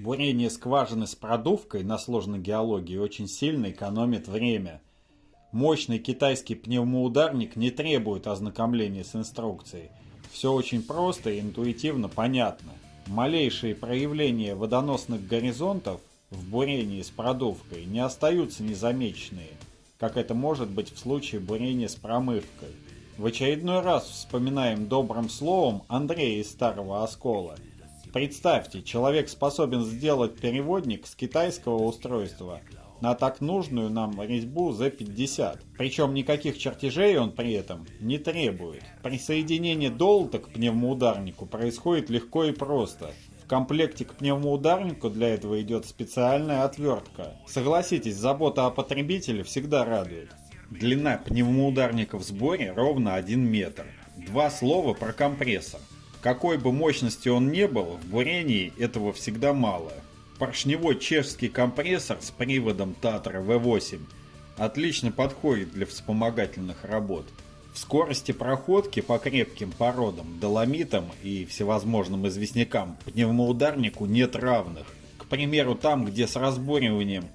Бурение скважины с продувкой на сложной геологии очень сильно экономит время. Мощный китайский пневмоударник не требует ознакомления с инструкцией. Все очень просто и интуитивно понятно. Малейшие проявления водоносных горизонтов в бурении с продувкой не остаются незамеченные, как это может быть в случае бурения с промывкой. В очередной раз вспоминаем добрым словом Андрея из Старого Оскола. Представьте, человек способен сделать переводник с китайского устройства на так нужную нам резьбу Z50. Причем никаких чертежей он при этом не требует. Присоединение долта к пневмоударнику происходит легко и просто. В комплекте к пневмоударнику для этого идет специальная отвертка. Согласитесь, забота о потребителе всегда радует. Длина пневмоударника в сборе ровно 1 метр. Два слова про компрессор. Какой бы мощности он не был, в бурении этого всегда мало. Поршневой чешский компрессор с приводом Татра V8 отлично подходит для вспомогательных работ. В скорости проходки по крепким породам, доломитам и всевозможным известнякам пневмоударнику нет равных. К примеру, там, где с разбориванием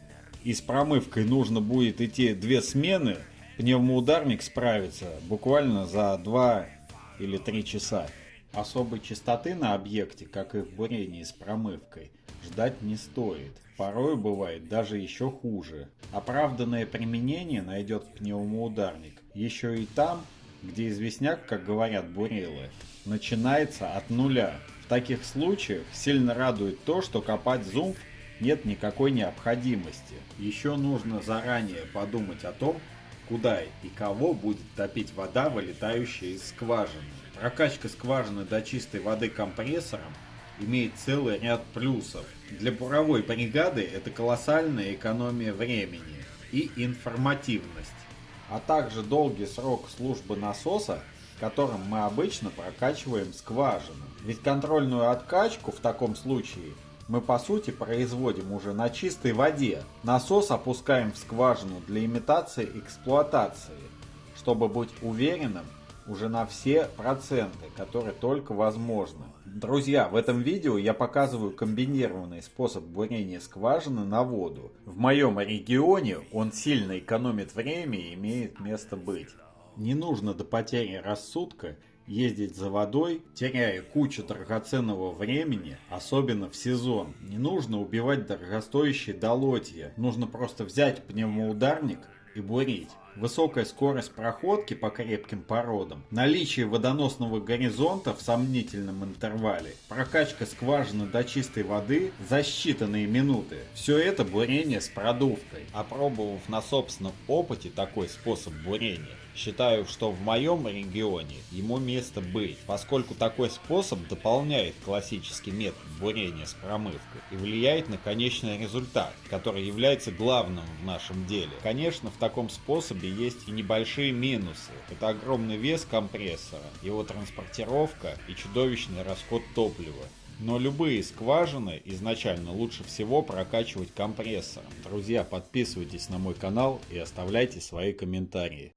и с промывкой нужно будет идти две смены, пневмоударник справится буквально за 2 или 3 часа. Особой частоты на объекте, как и в бурении с промывкой, ждать не стоит. Порой бывает даже еще хуже. Оправданное применение найдет пневмоударник еще и там, где известняк, как говорят бурилы, начинается от нуля. В таких случаях сильно радует то, что копать зумф нет никакой необходимости. Еще нужно заранее подумать о том, куда и кого будет топить вода, вылетающая из скважины. Прокачка скважины до чистой воды компрессором имеет целый ряд плюсов. Для буровой бригады это колоссальная экономия времени и информативность, а также долгий срок службы насоса, которым мы обычно прокачиваем скважину. Ведь контрольную откачку в таком случае мы по сути производим уже на чистой воде. Насос опускаем в скважину для имитации эксплуатации, чтобы быть уверенным уже на все проценты, которые только возможны. Друзья, в этом видео я показываю комбинированный способ бурения скважины на воду. В моем регионе он сильно экономит время и имеет место быть. Не нужно до потери рассудка ездить за водой, теряя кучу драгоценного времени, особенно в сезон. Не нужно убивать дорогостоящие долотья, нужно просто взять пневмоударник и бурить. Высокая скорость проходки по крепким породам, наличие водоносного горизонта в сомнительном интервале, прокачка скважины до чистой воды за считанные минуты. Все это бурение с продувкой. Опробовав на собственном опыте такой способ бурения, Считаю, что в моем регионе ему место быть, поскольку такой способ дополняет классический метод бурения с промывкой и влияет на конечный результат, который является главным в нашем деле. Конечно, в таком способе есть и небольшие минусы. Это огромный вес компрессора, его транспортировка и чудовищный расход топлива. Но любые скважины изначально лучше всего прокачивать компрессором. Друзья, подписывайтесь на мой канал и оставляйте свои комментарии.